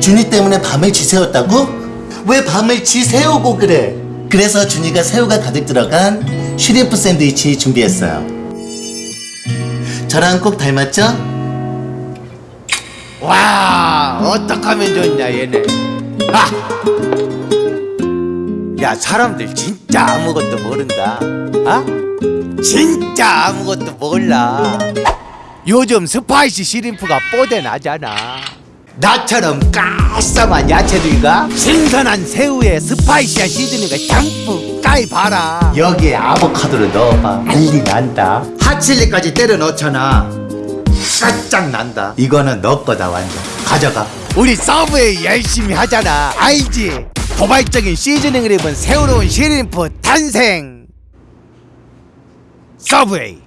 준이 때문에 밤을 지새웠다고? 왜 밤을 지새우고 그래? 그래서 준이가 새우가 가득 들어간 슈리프 샌드위치 준비했어요. 저랑 꼭 닮았죠? 와 어떡하면 좋냐 얘네 아! 야 사람들 진짜 아무것도 모른다 아? 진짜 아무것도 몰라 요즘 spicy shrimp가 뽀대 나잖아 나처럼 깔쌈한 야채들과 신선한 새우에 spicy한 seasoning을 듬뿍 까입봐라. 여기에 아보카도를 넣어봐. 난리 난다. hot chili까지 때려 넣잖아. 작살 난다. 이거는 너 거다 완전. 가져가. 우리 서브웨이 열심히 하잖아. 알지? 도발적인 seasoning을 입은 새로운 shrimp 탄생. 서브웨이